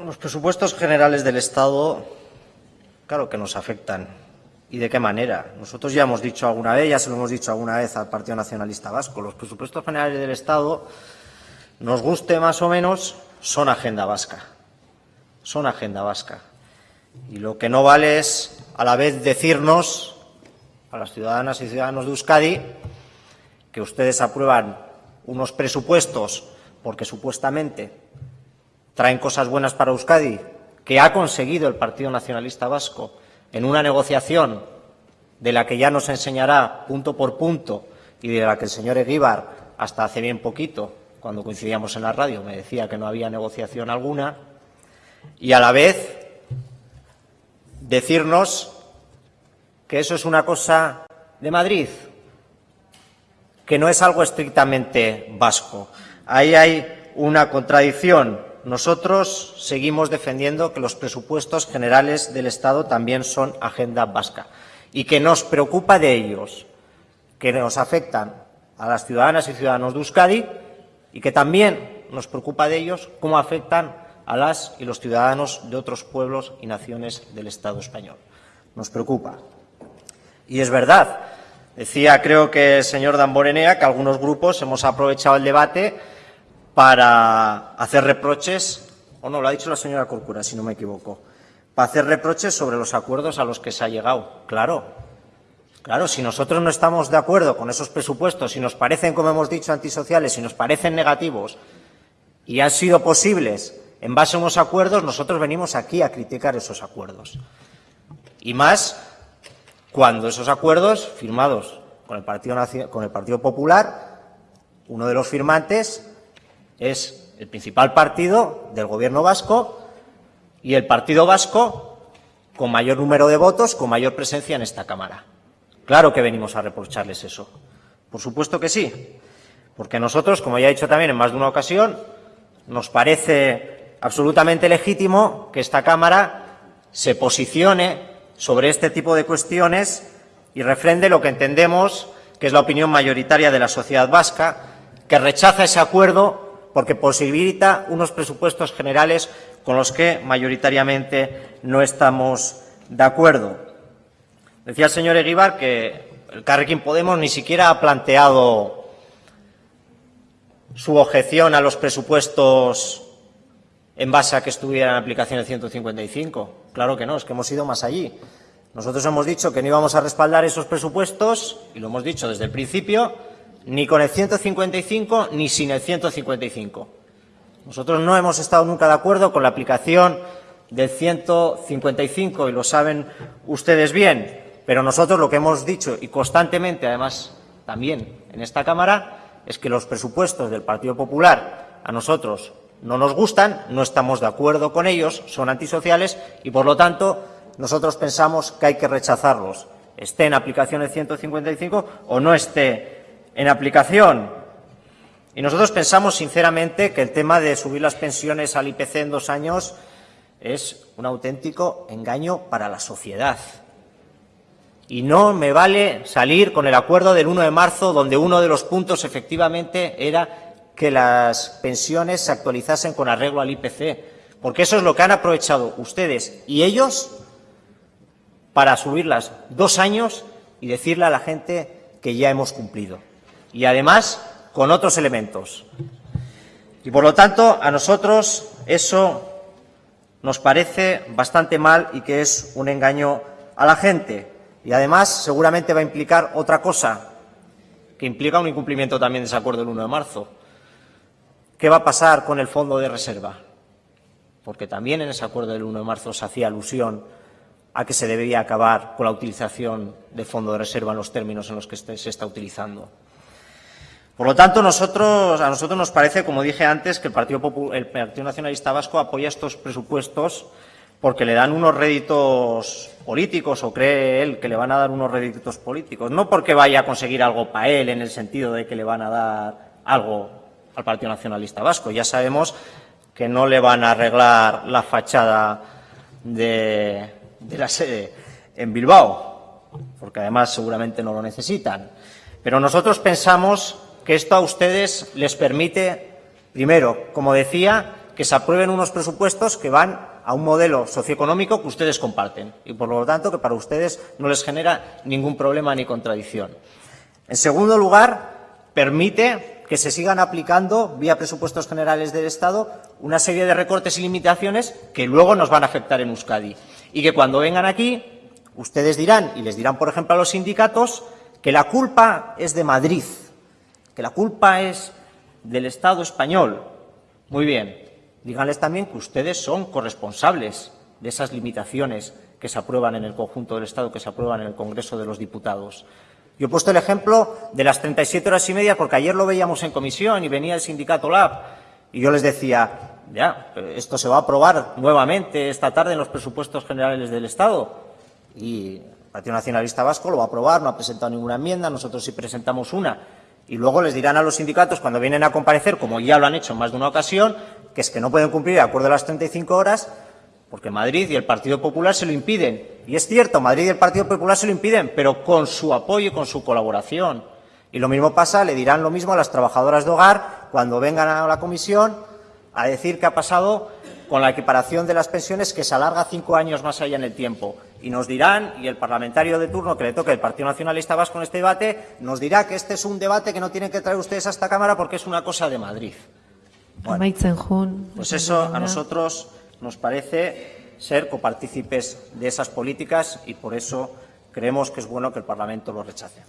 Los presupuestos generales del Estado, claro que nos afectan. ¿Y de qué manera? Nosotros ya hemos dicho alguna vez, ya se lo hemos dicho alguna vez al Partido Nacionalista Vasco, los presupuestos generales del Estado, nos guste más o menos, son agenda vasca. Son agenda vasca. Y lo que no vale es a la vez decirnos a las ciudadanas y ciudadanos de Euskadi que ustedes aprueban unos presupuestos porque supuestamente traen cosas buenas para Euskadi, que ha conseguido el Partido Nacionalista Vasco en una negociación de la que ya nos enseñará punto por punto y de la que el señor Eguíbar, hasta hace bien poquito, cuando coincidíamos en la radio, me decía que no había negociación alguna, y a la vez decirnos que eso es una cosa de Madrid, que no es algo estrictamente vasco. Ahí hay una contradicción. Nosotros seguimos defendiendo que los presupuestos generales del Estado también son agenda vasca y que nos preocupa de ellos, que nos afectan a las ciudadanas y ciudadanos de Euskadi y que también nos preocupa de ellos cómo afectan a las y los ciudadanos de otros pueblos y naciones del Estado español. Nos preocupa. Y es verdad, decía creo que el señor Damborenea que algunos grupos hemos aprovechado el debate para hacer reproches, o no, lo ha dicho la señora Corcura, si no me equivoco, para hacer reproches sobre los acuerdos a los que se ha llegado. Claro, claro, si nosotros no estamos de acuerdo con esos presupuestos, si nos parecen, como hemos dicho, antisociales, si nos parecen negativos y han sido posibles en base a unos acuerdos, nosotros venimos aquí a criticar esos acuerdos. Y más cuando esos acuerdos firmados con el Partido, con el Partido Popular, uno de los firmantes es el principal partido del Gobierno vasco y el Partido Vasco con mayor número de votos, con mayor presencia en esta Cámara. Claro que venimos a reprocharles eso. Por supuesto que sí. Porque nosotros, como ya he dicho también en más de una ocasión, nos parece absolutamente legítimo que esta Cámara se posicione sobre este tipo de cuestiones y refrende lo que entendemos que es la opinión mayoritaria de la sociedad vasca, que rechaza ese acuerdo porque posibilita unos presupuestos generales con los que mayoritariamente no estamos de acuerdo. Decía el señor Eguíbar que el Carrequín Podemos ni siquiera ha planteado su objeción a los presupuestos en base a que estuviera en aplicación el 155. Claro que no, es que hemos ido más allí. Nosotros hemos dicho que no íbamos a respaldar esos presupuestos, y lo hemos dicho desde el principio, ni con el 155 ni sin el 155. Nosotros no hemos estado nunca de acuerdo con la aplicación del 155, y lo saben ustedes bien, pero nosotros lo que hemos dicho, y constantemente, además, también en esta Cámara, es que los presupuestos del Partido Popular a nosotros no nos gustan, no estamos de acuerdo con ellos, son antisociales y, por lo tanto, nosotros pensamos que hay que rechazarlos, esté en aplicación el 155 o no esté en aplicación. Y nosotros pensamos, sinceramente, que el tema de subir las pensiones al IPC en dos años es un auténtico engaño para la sociedad. Y no me vale salir con el acuerdo del 1 de marzo, donde uno de los puntos efectivamente era que las pensiones se actualizasen con arreglo al IPC, porque eso es lo que han aprovechado ustedes y ellos para subirlas dos años y decirle a la gente que ya hemos cumplido. Y además con otros elementos. Y por lo tanto, a nosotros eso nos parece bastante mal y que es un engaño a la gente. Y además seguramente va a implicar otra cosa, que implica un incumplimiento también de ese acuerdo del 1 de marzo ¿Qué va a pasar con el fondo de reserva? Porque también en ese acuerdo del 1 de marzo se hacía alusión a que se debería acabar con la utilización del fondo de reserva en los términos en los que se está utilizando. Por lo tanto, a nosotros nos parece, como dije antes, que el Partido Nacionalista Vasco apoya estos presupuestos porque le dan unos réditos políticos o cree él que le van a dar unos réditos políticos, no porque vaya a conseguir algo para él en el sentido de que le van a dar algo al Partido Nacionalista Vasco. Ya sabemos que no le van a arreglar la fachada de, la sede en Bilbao, porque además seguramente no lo necesitan. Pero nosotros pensamos que esto a ustedes les permite, primero, como decía, que se aprueben unos presupuestos que van a un modelo socioeconómico que ustedes comparten y, por lo tanto, que para ustedes no les genera ningún problema ni contradicción. En segundo lugar, permite que se sigan aplicando, vía presupuestos generales del Estado, una serie de recortes y limitaciones que luego nos van a afectar en Euskadi. Y que cuando vengan aquí, ustedes dirán, y les dirán, por ejemplo, a los sindicatos, que la culpa es de Madrid, que la culpa es del Estado español. Muy bien, díganles también que ustedes son corresponsables de esas limitaciones que se aprueban en el conjunto del Estado, que se aprueban en el Congreso de los Diputados. Yo he puesto el ejemplo de las 37 horas y media porque ayer lo veíamos en comisión y venía el sindicato LAB y yo les decía, ya, esto se va a aprobar nuevamente esta tarde en los presupuestos generales del Estado y el Partido Nacionalista Vasco lo va a aprobar, no ha presentado ninguna enmienda, nosotros sí presentamos una y luego les dirán a los sindicatos cuando vienen a comparecer, como ya lo han hecho en más de una ocasión, que es que no pueden cumplir de acuerdo a las 35 horas porque Madrid y el Partido Popular se lo impiden. Y es cierto, Madrid y el Partido Popular se lo impiden, pero con su apoyo y con su colaboración. Y lo mismo pasa, le dirán lo mismo a las trabajadoras de hogar cuando vengan a la comisión a decir qué ha pasado con la equiparación de las pensiones que se alarga cinco años más allá en el tiempo. Y nos dirán, y el parlamentario de turno que le toque el Partido Nacionalista Vasco en este debate, nos dirá que este es un debate que no tienen que traer ustedes a esta Cámara porque es una cosa de Madrid. Bueno, pues eso a nosotros nos parece ser copartícipes de esas políticas y por eso creemos que es bueno que el Parlamento lo rechace.